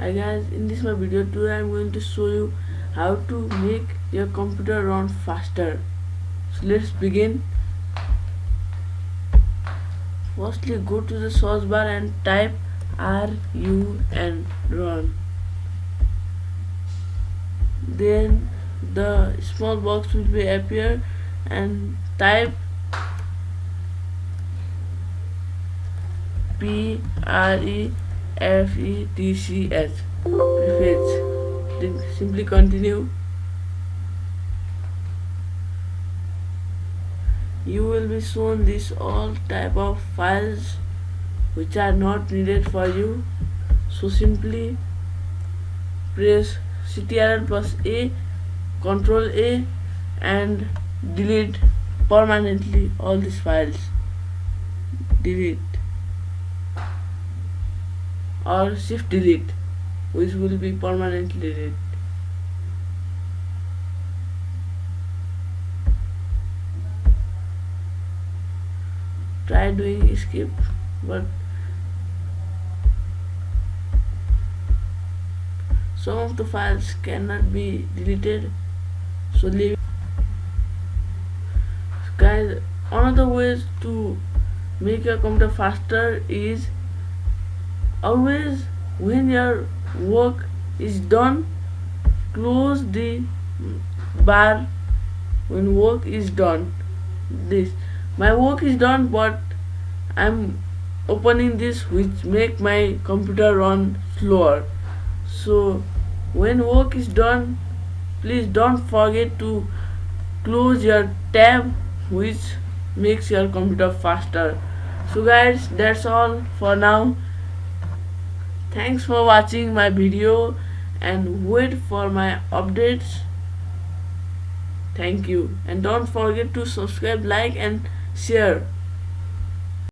hi guys in this my video today i'm going to show you how to make your computer run faster. So let's begin. Firstly go to the search bar and type run run. Then the small box will be appear and type p r e F E T C prefetch then simply continue. You will be shown this all type of files which are not needed for you. So simply press CTRL plus A control A and delete permanently all these files. Delete or shift delete which will be permanently delete. Try doing escape but some of the files cannot be deleted so leave guys another way to make your computer faster is always when your work is done close the bar when work is done. This my work is done but I'm opening this which make my computer run slower. So when work is done please don't forget to close your tab which makes your computer faster. So guys that's all for now thanks for watching my video and wait for my updates. Thank you. And don't forget to subscribe like and share